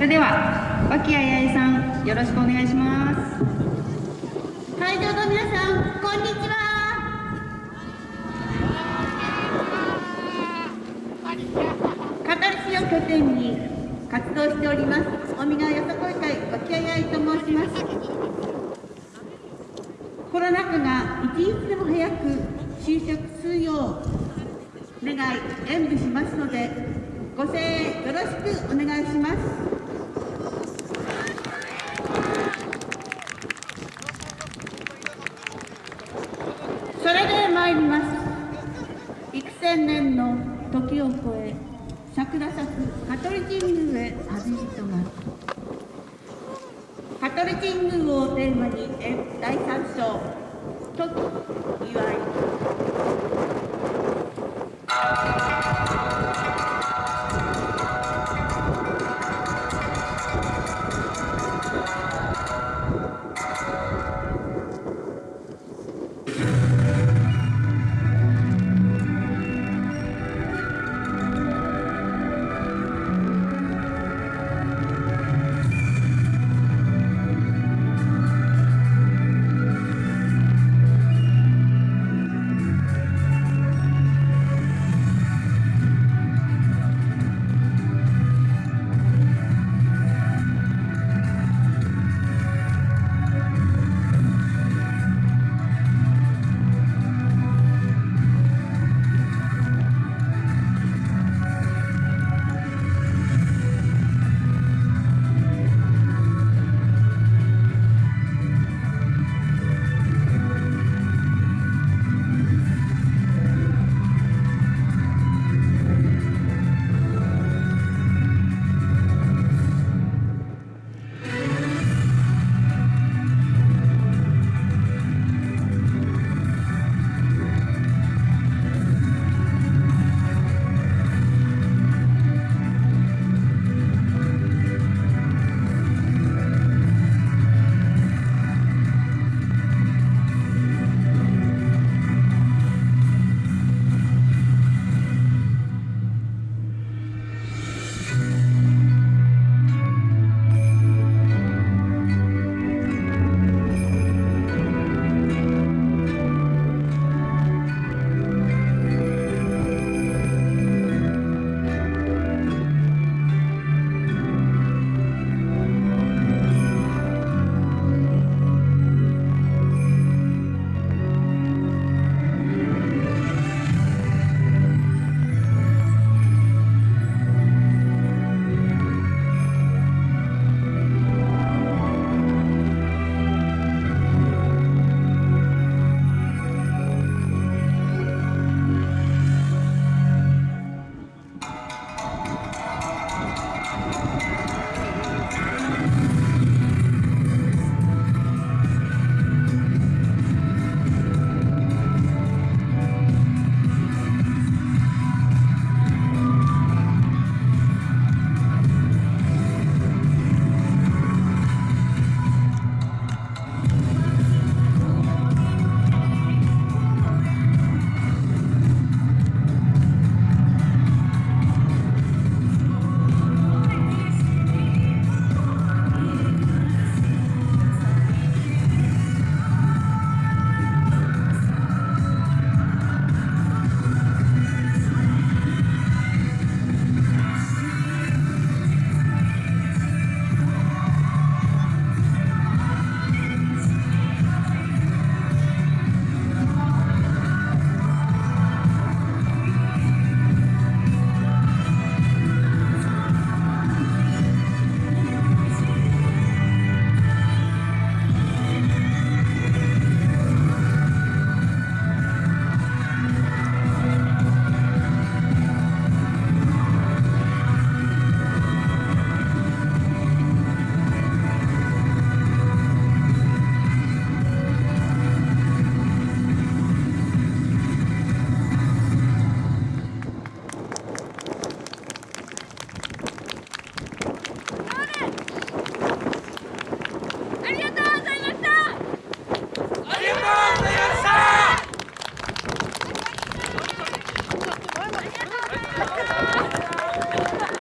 それでは脇谷八重さんよろしくお願いします。会場の皆さんこんにちは。香取市を拠点に活動しております尾身川よさこい会脇谷八重と申します。コロナ禍が一日でも早く就職するよう願い演舞しますのでご声援よろしくお願いしますそれで参ります幾千年の時を超え桜咲く香取神宮へ旅人が。香取神宮をテーマに第三章「時祝い」